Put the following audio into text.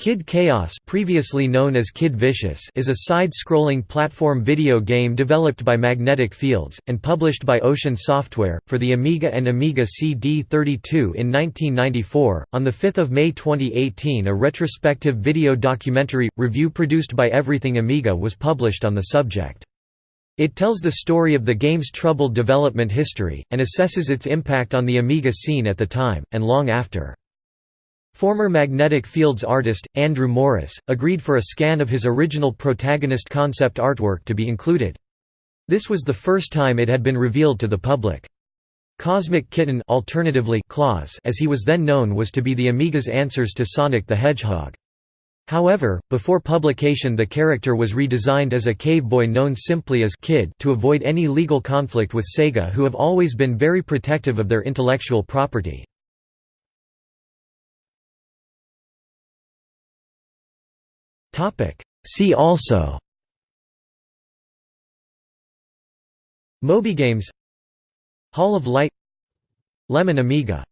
Kid Chaos previously known as Kid Vicious is a side-scrolling platform video game developed by Magnetic Fields, and published by Ocean Software, for the Amiga and Amiga CD32 in 1994. On 5 May 2018 a retrospective video documentary, review produced by Everything Amiga was published on the subject. It tells the story of the game's troubled development history, and assesses its impact on the Amiga scene at the time, and long after. Former magnetic fields artist, Andrew Morris, agreed for a scan of his original protagonist concept artwork to be included. This was the first time it had been revealed to the public. Cosmic Kitten alternatively Claws as he was then known was to be the Amiga's answers to Sonic the Hedgehog. However, before publication the character was redesigned as a cave boy known simply as Kid to avoid any legal conflict with Sega who have always been very protective of their intellectual property. See also Moby Games Hall of Light Lemon Amiga